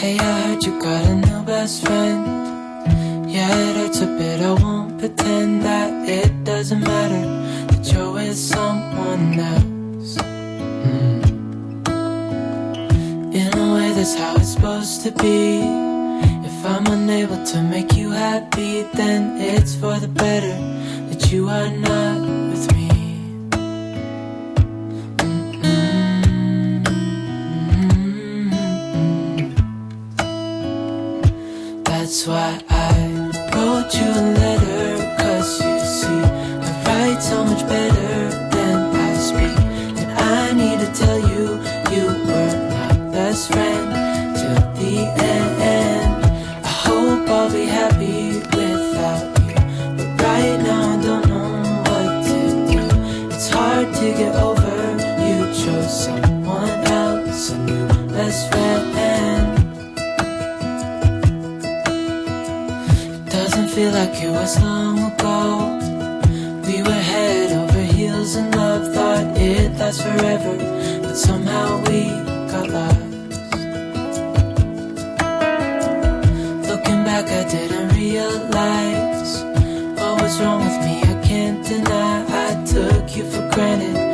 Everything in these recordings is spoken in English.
Hey, I heard you got a new best friend. Yeah, it hurts a bit. I won't pretend that it doesn't matter that you're with someone else. Mm. In a way, that's how it's supposed to be. If I'm unable to make you happy, then it's for the better that you are not like it was long ago. We were head over heels in love, thought it lasts forever, but somehow we got lost. Looking back, I didn't realize what was wrong with me. I can't deny I took you for granted.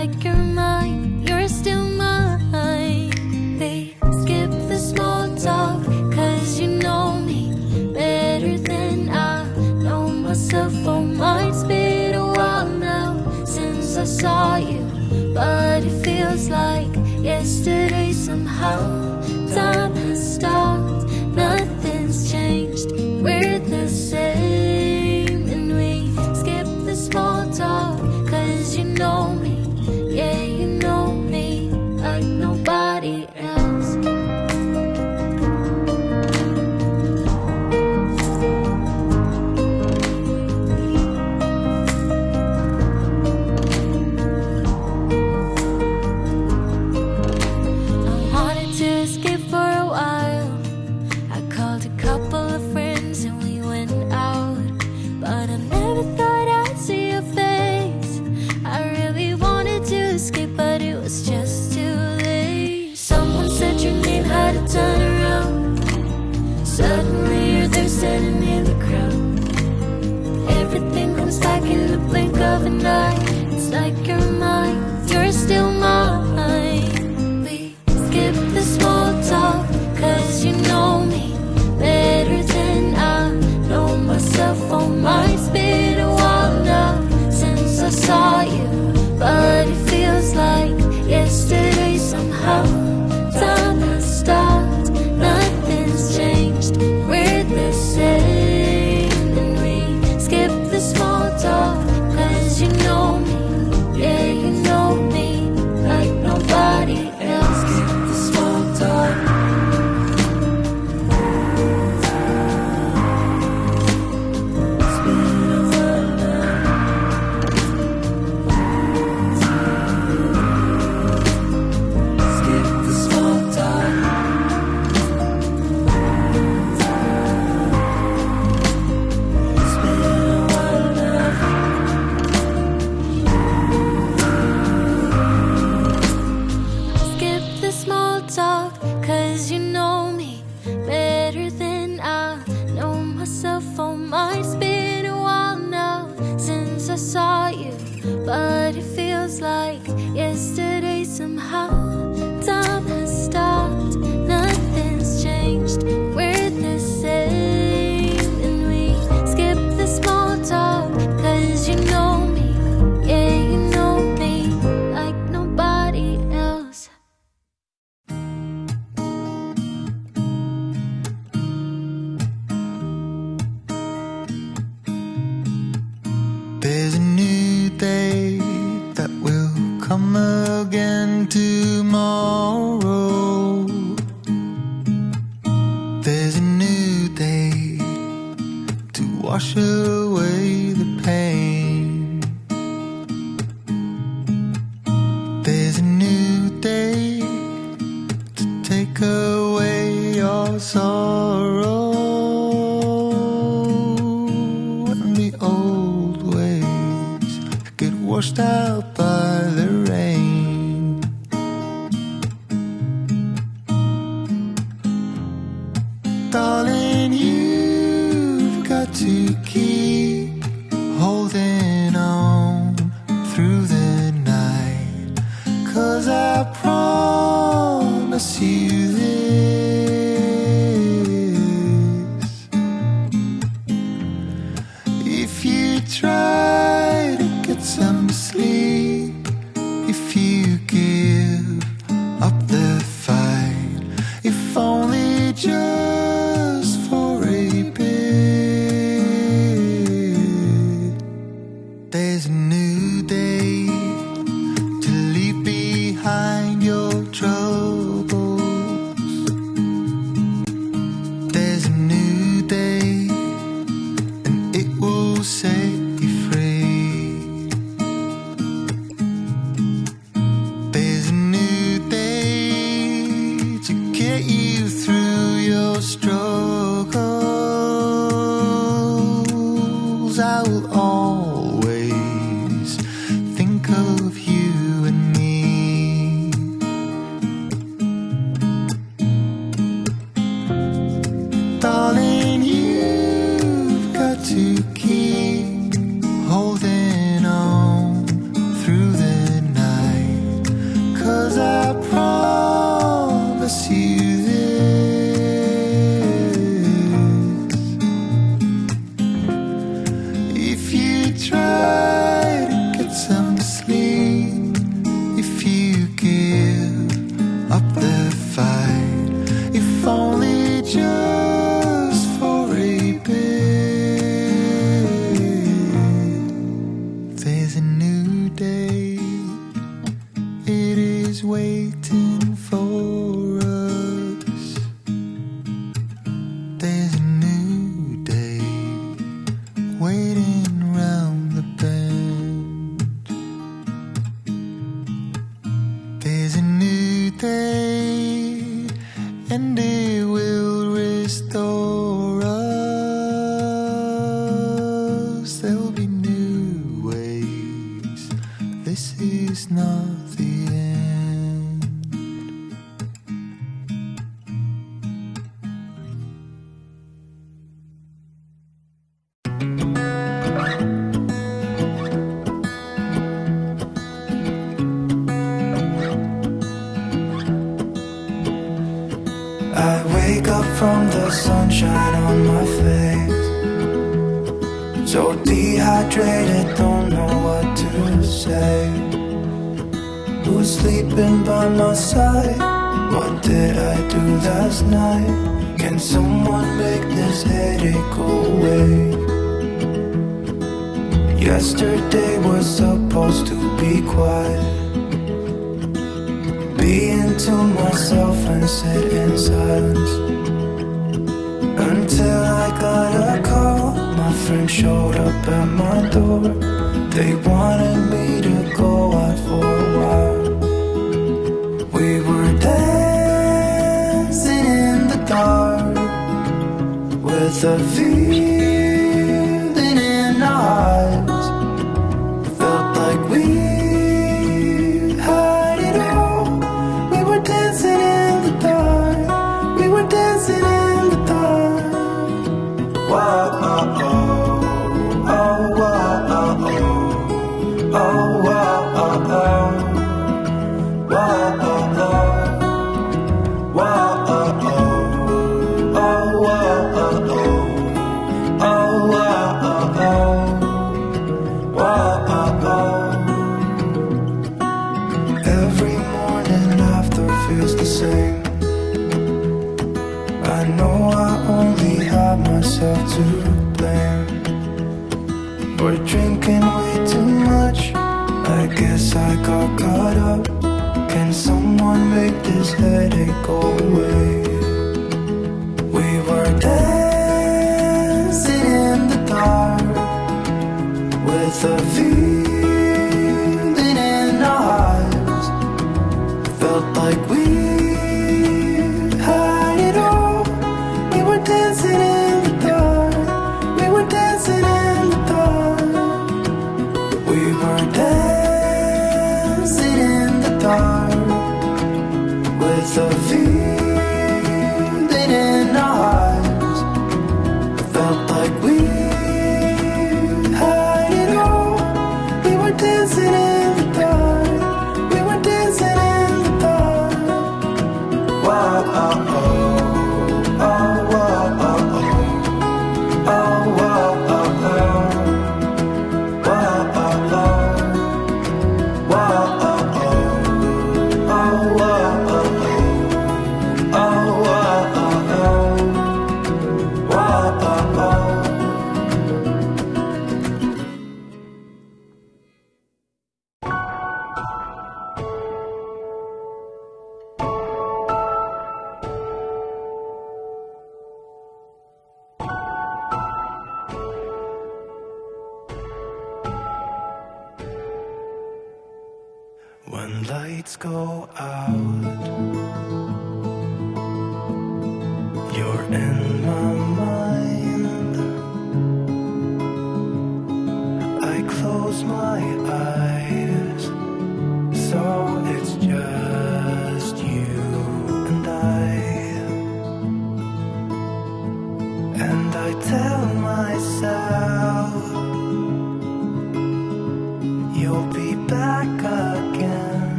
Like you're mine,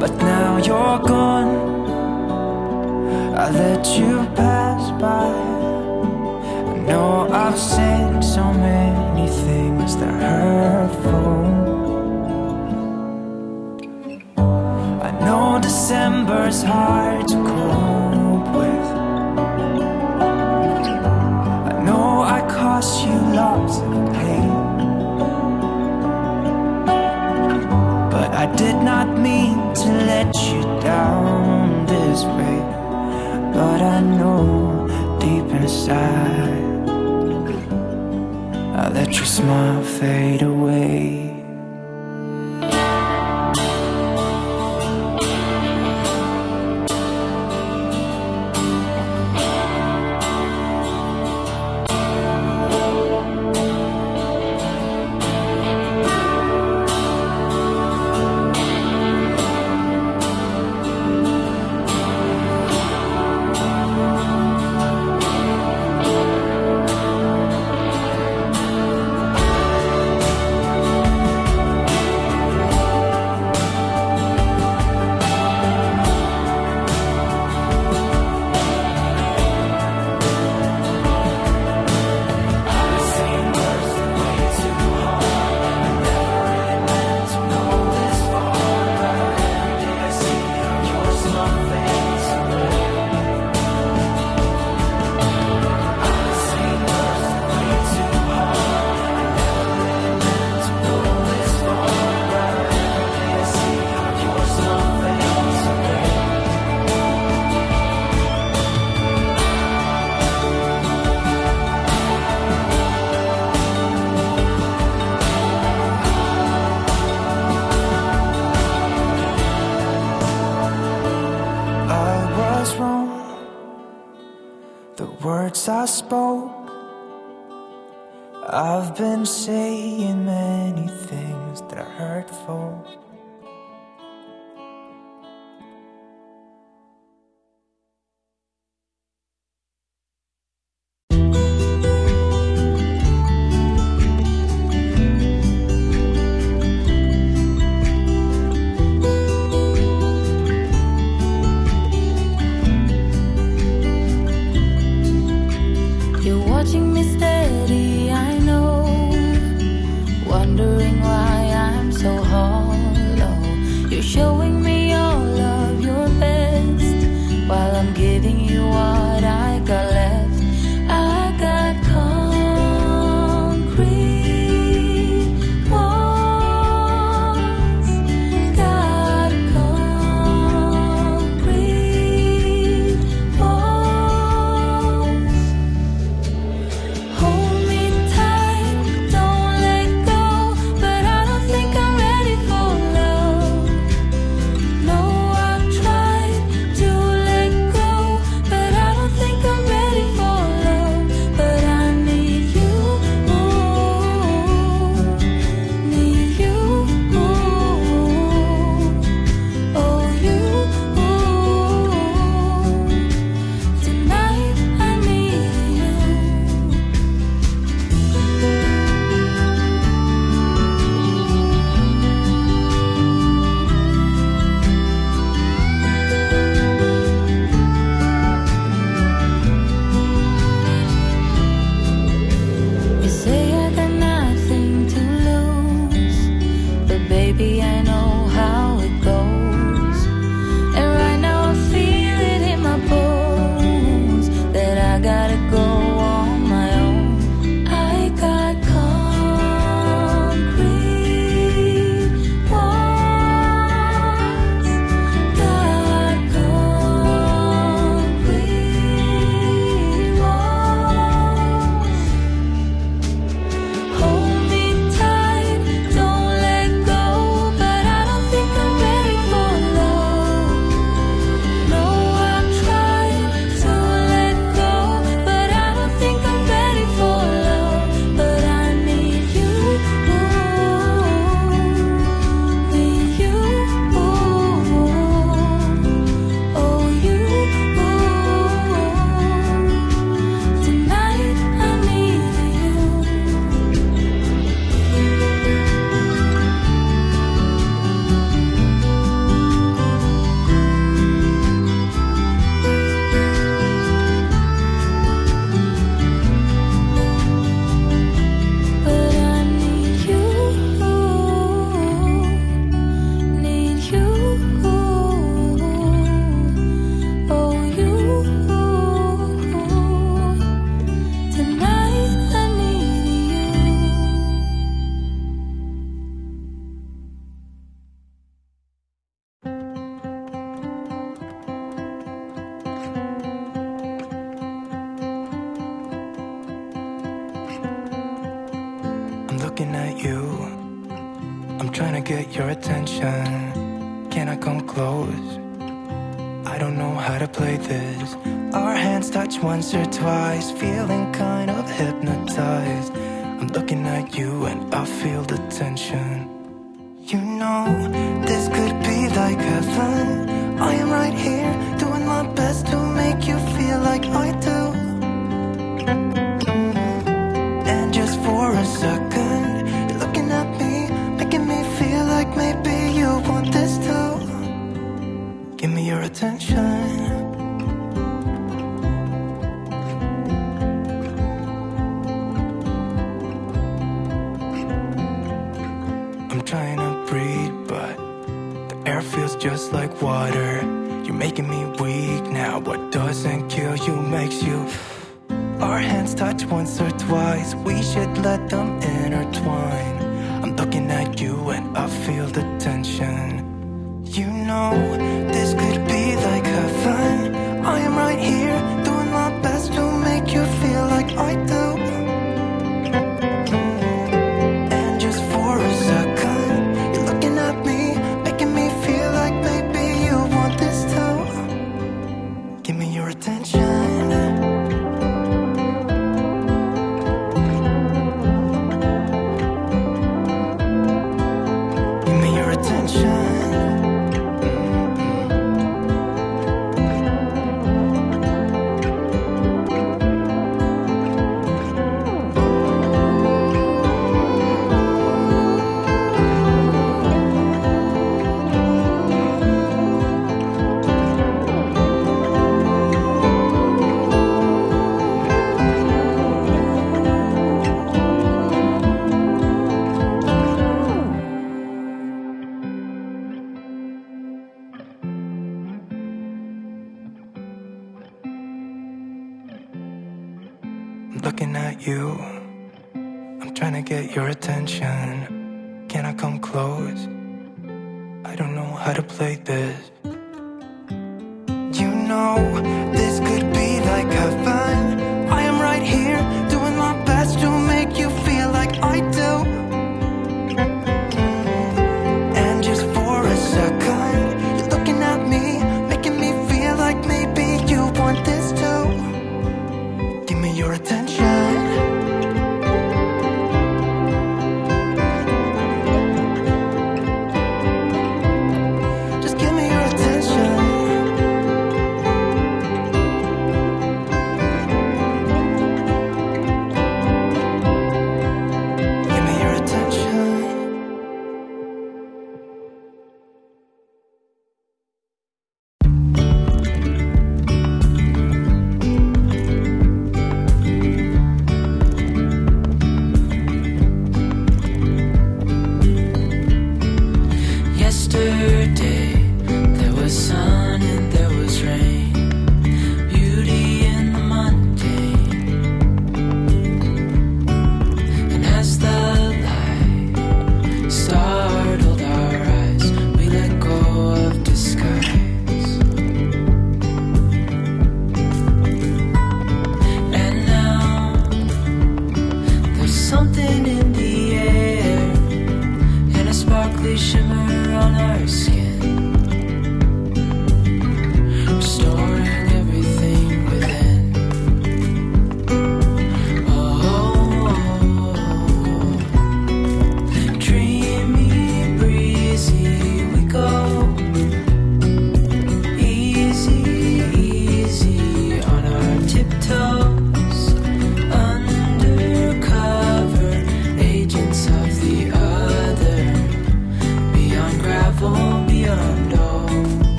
But now you're gone. I let you pass by. I know I've said so many things that hurtful I know December's hard to cope with. I know I cost you lots to let you down this way But I know deep inside I let your smile fade away.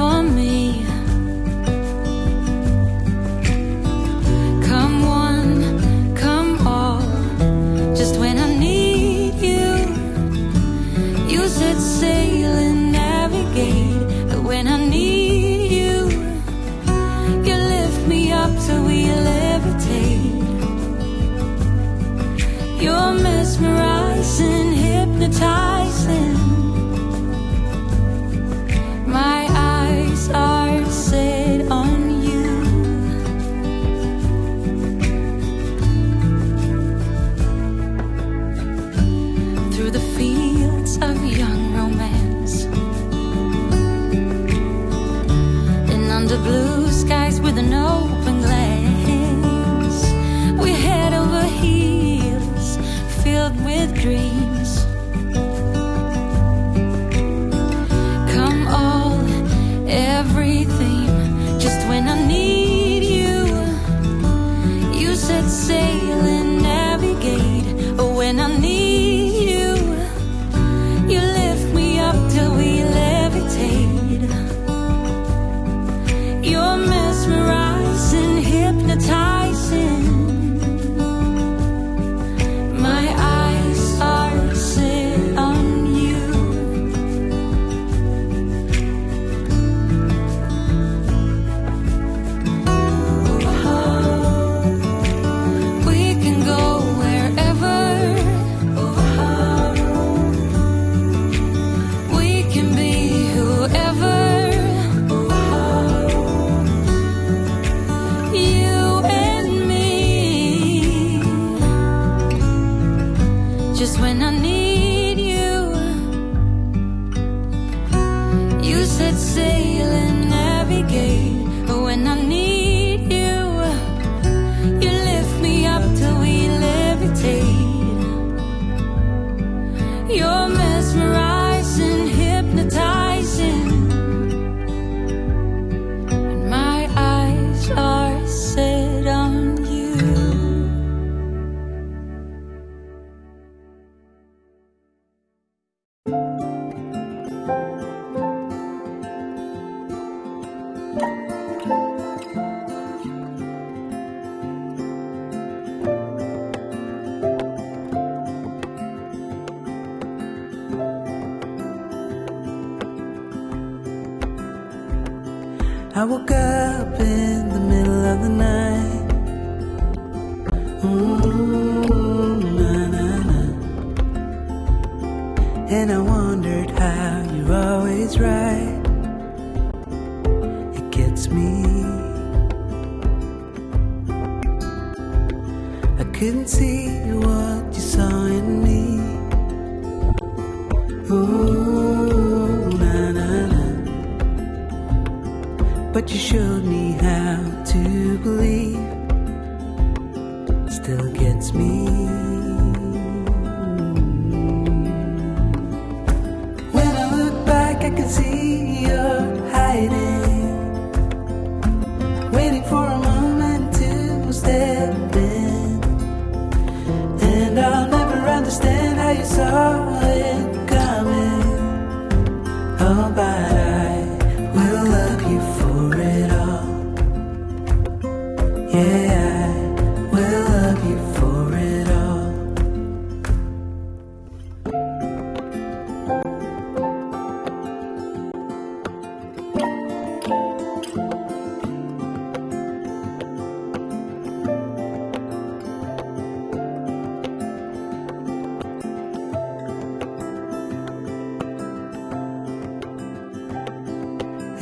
For me.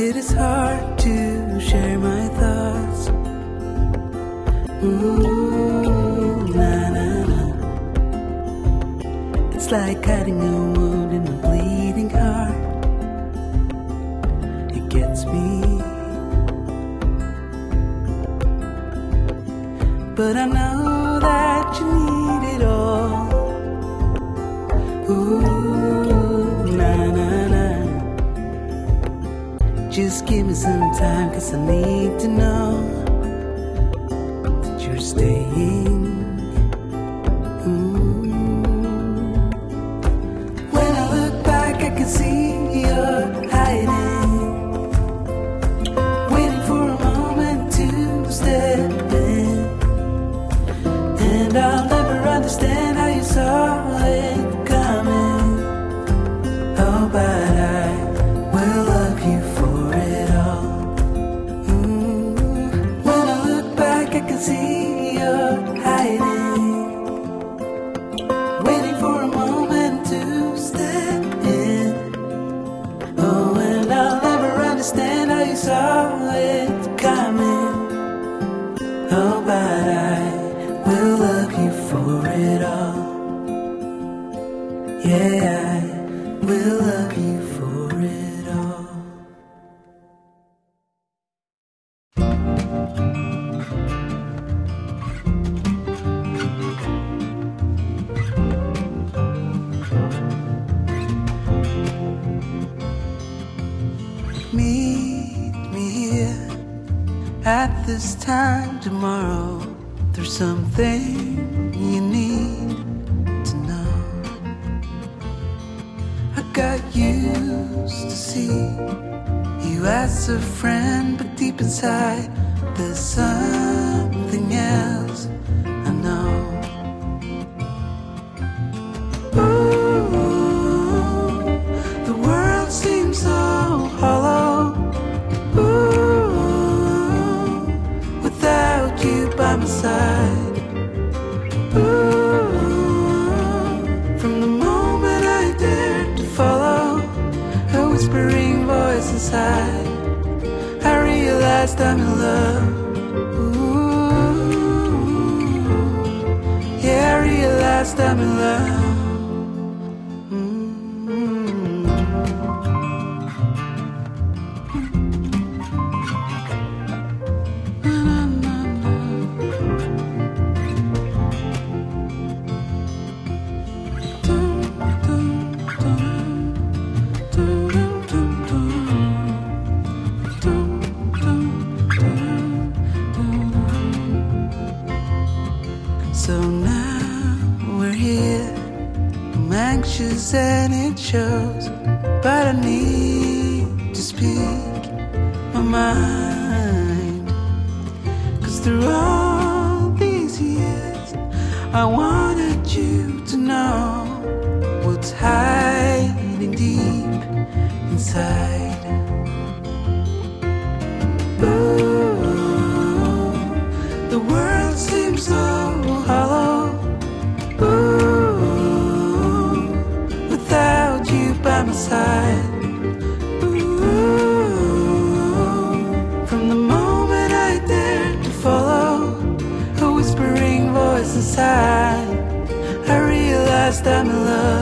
It is hard to share my thoughts. Ooh. It's like cutting a wound in a bleeding heart. It gets me. But I know. give me some time, cause I need to know that you're staying. Inside, I realized I'm in love.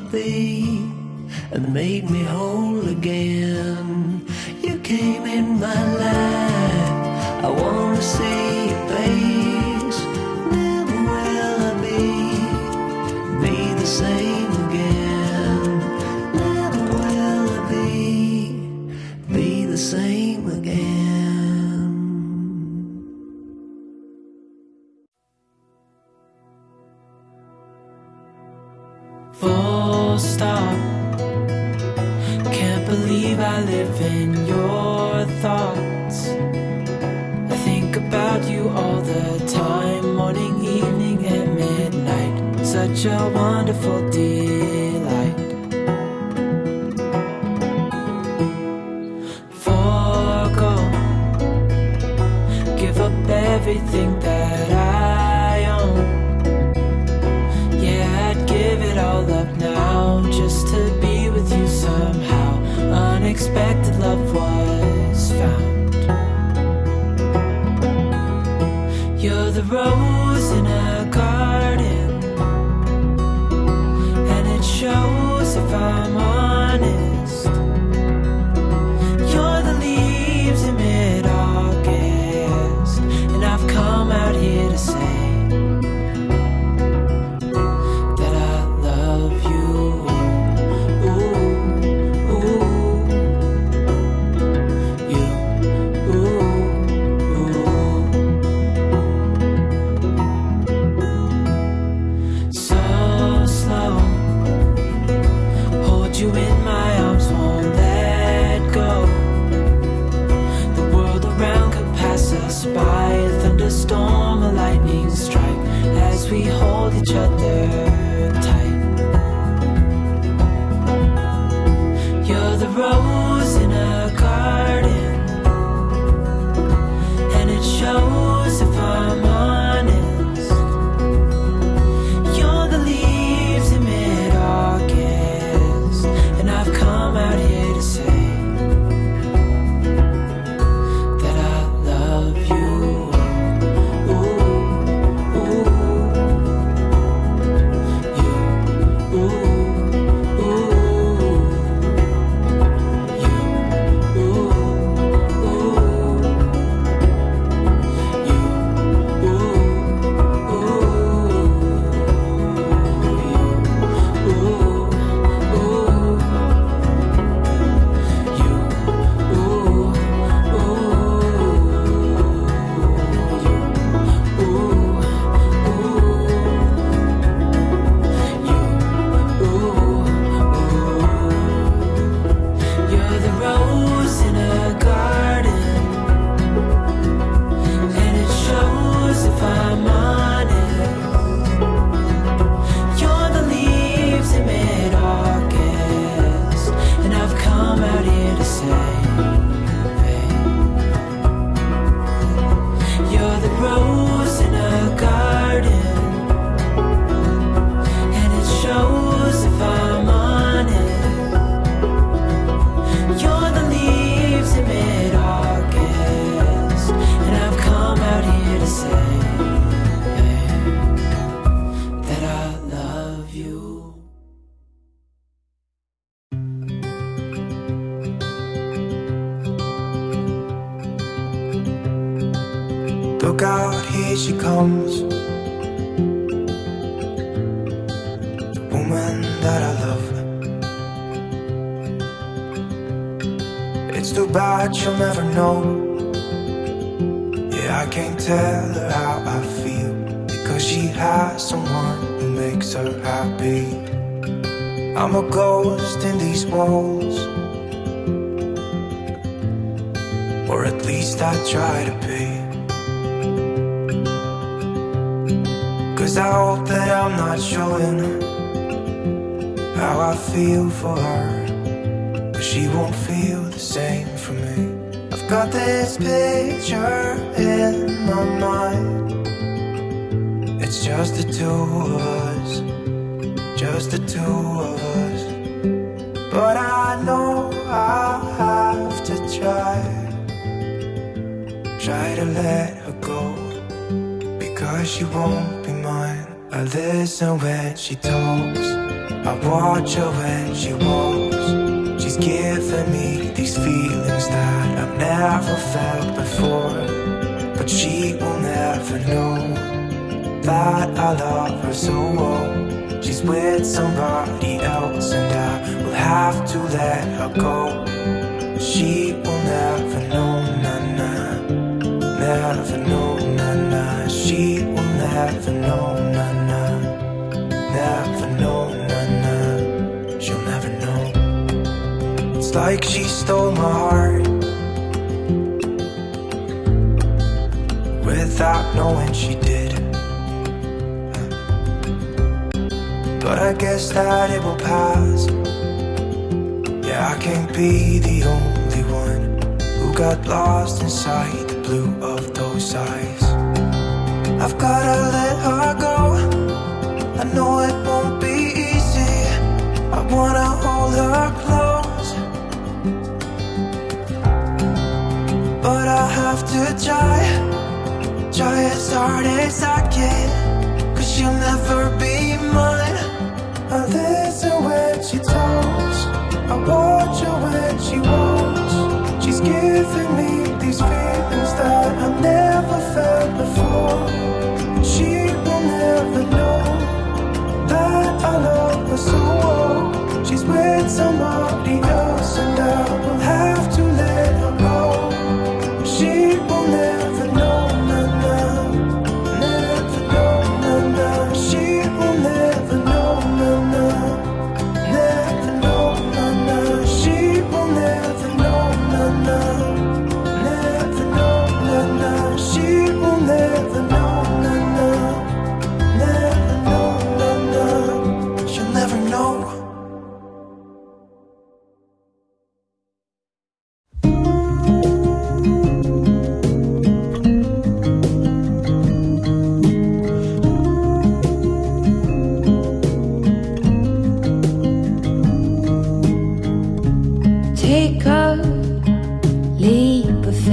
My and made me whole again.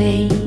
bem.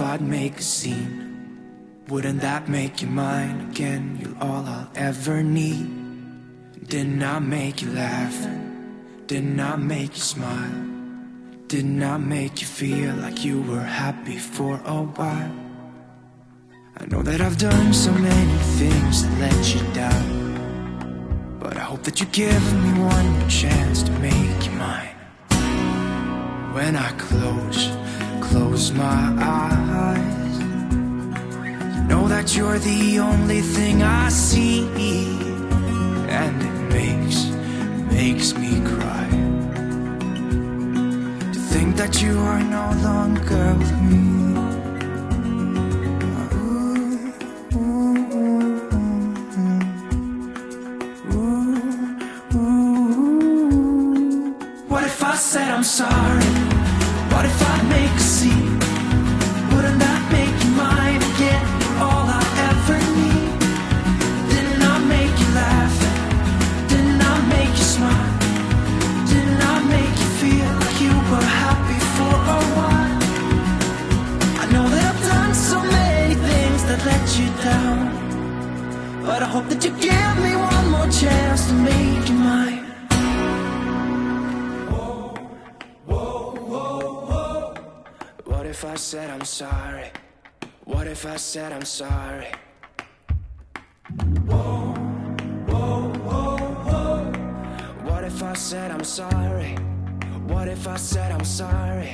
I'd make a scene? Wouldn't that make you mine again? You're all I'll ever need. Didn't I make you laugh? Didn't I make you smile? Didn't I make you feel like you were happy for a while? I know that I've done so many things that let you down. But I hope that you give me one more chance to make you mine. When I close close my eyes. Know that you're the only thing I see. And it makes, makes me cry. To think that you are no longer with me. sorry? What if I said I'm sorry? Whoa, whoa, whoa, whoa. What if I said I'm sorry? What if I said I'm sorry?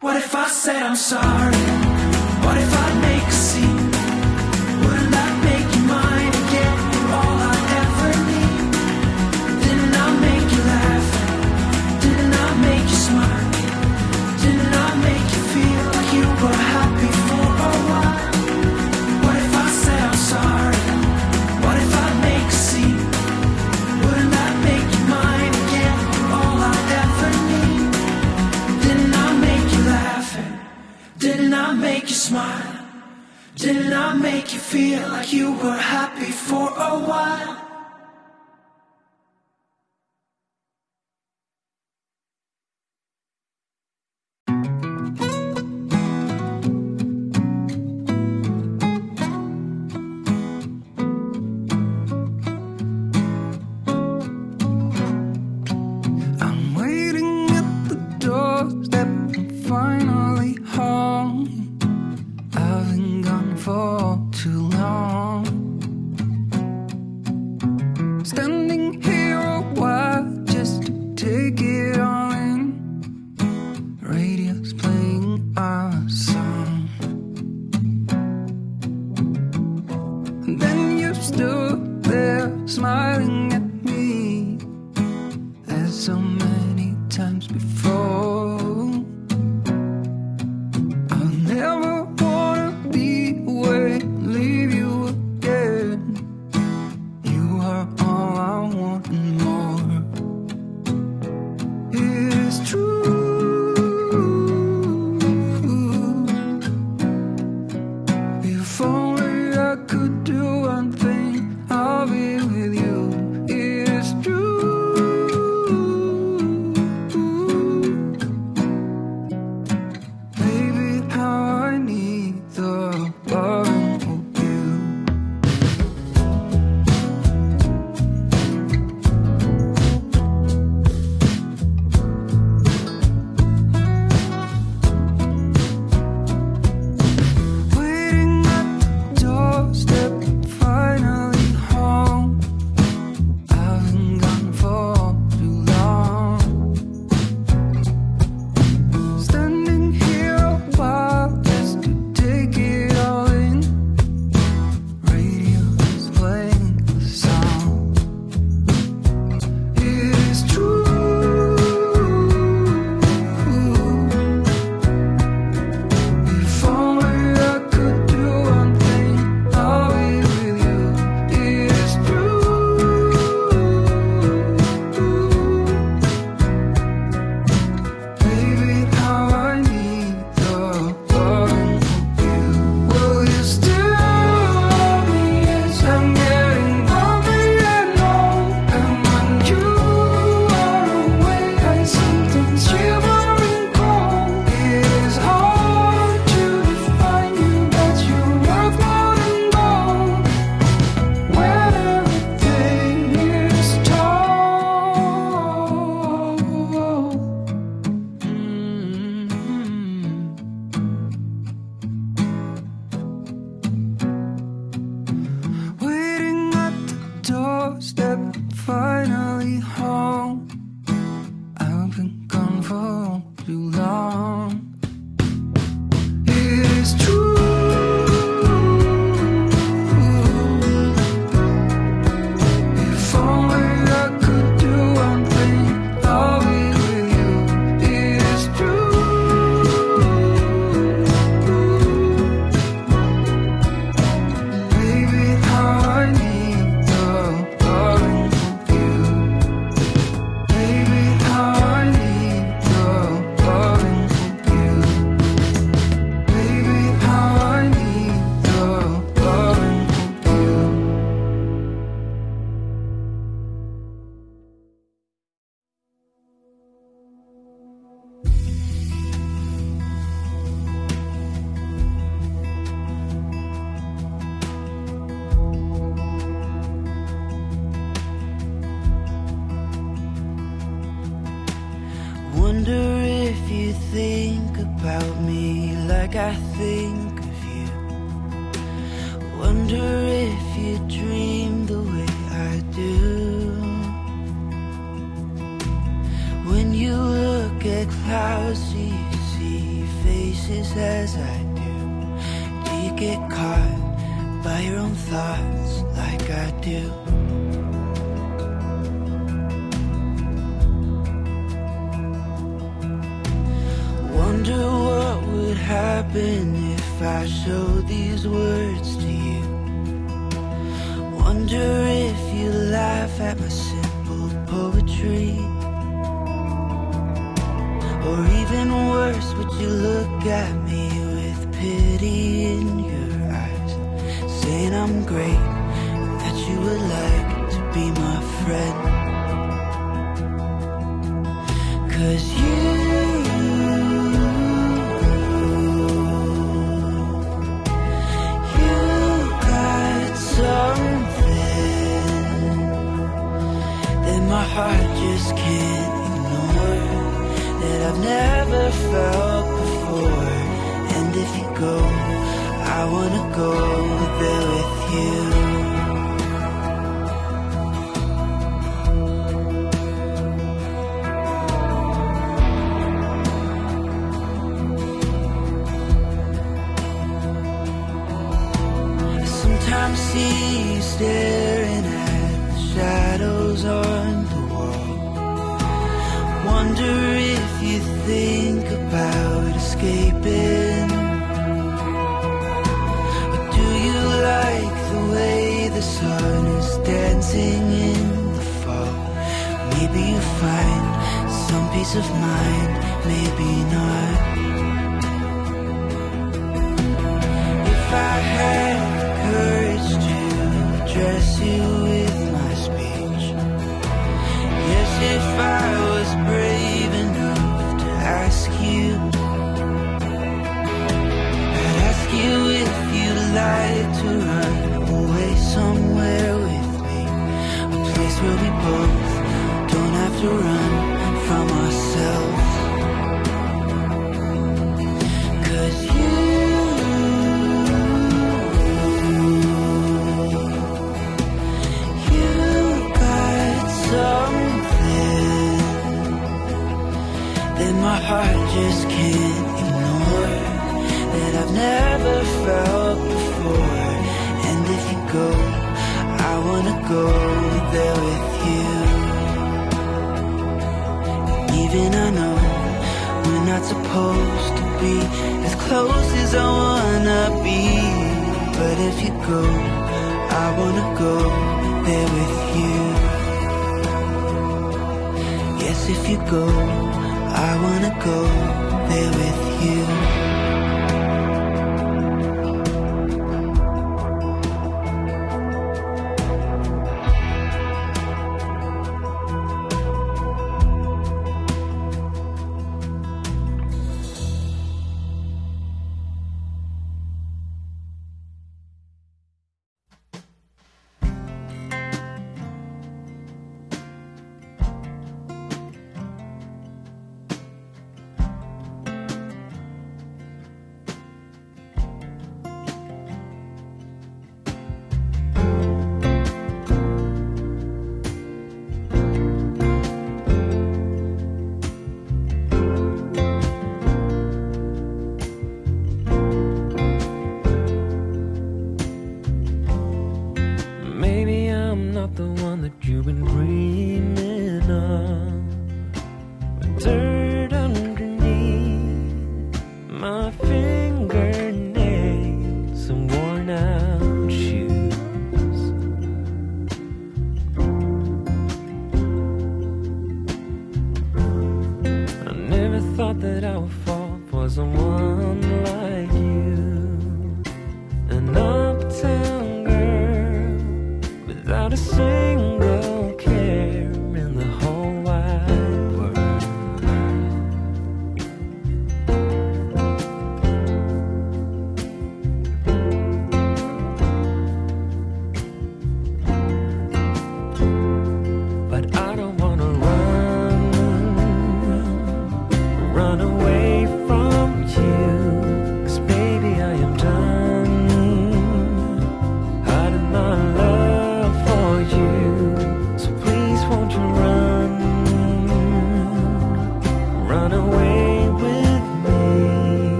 What if I said I'm sorry? smile? Did I make you feel like you were happy for a while?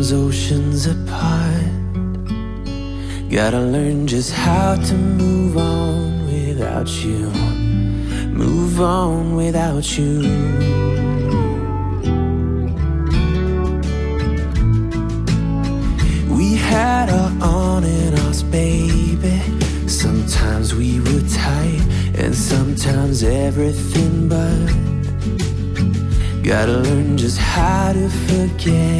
oceans apart. Gotta learn just how to move on without you. Move on without you. We had our on and offs, baby. Sometimes we were tight And sometimes everything but. Gotta learn just how to forget.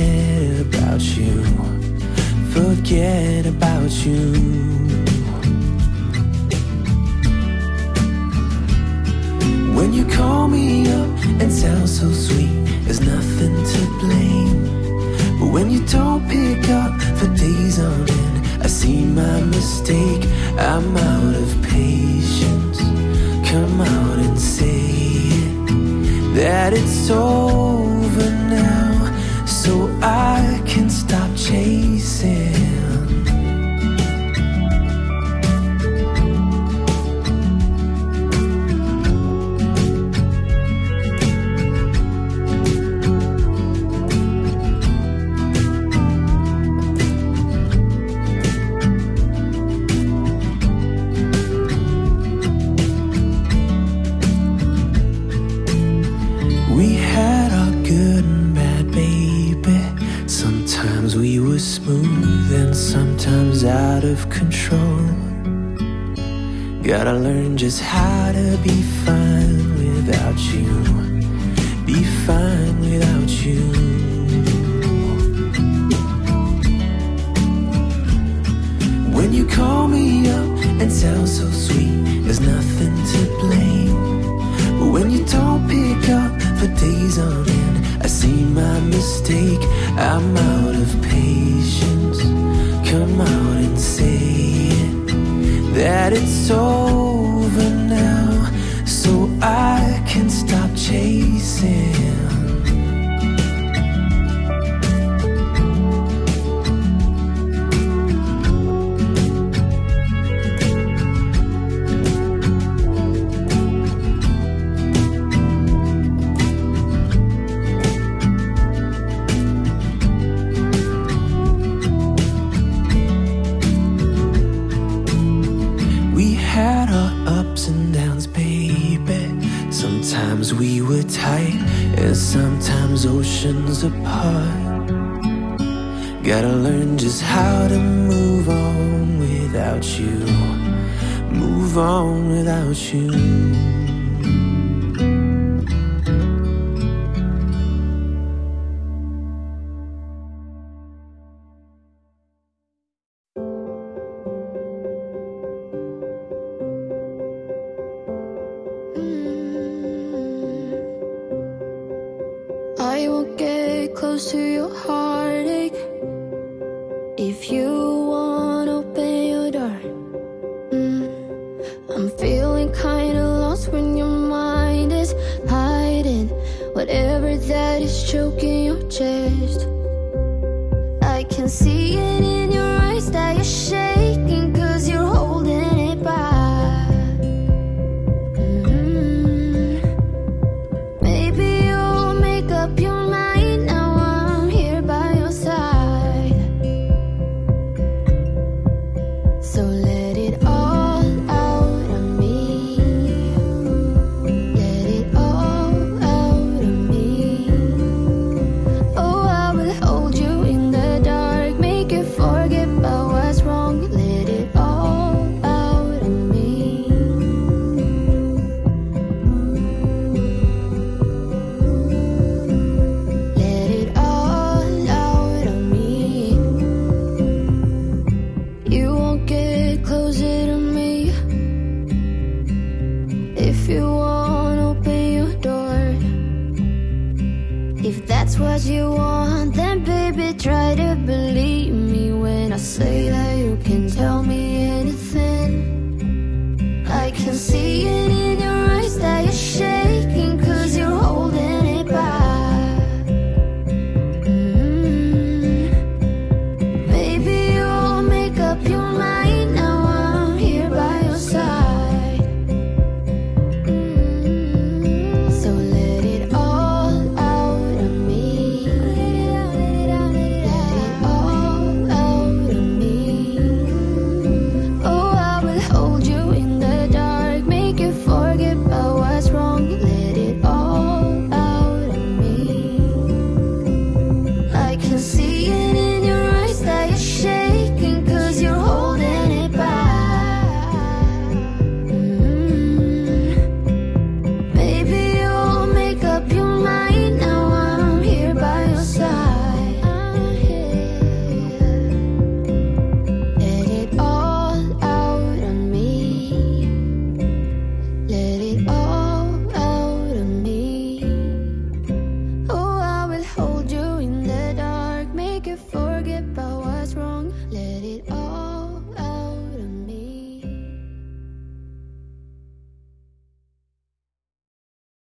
You.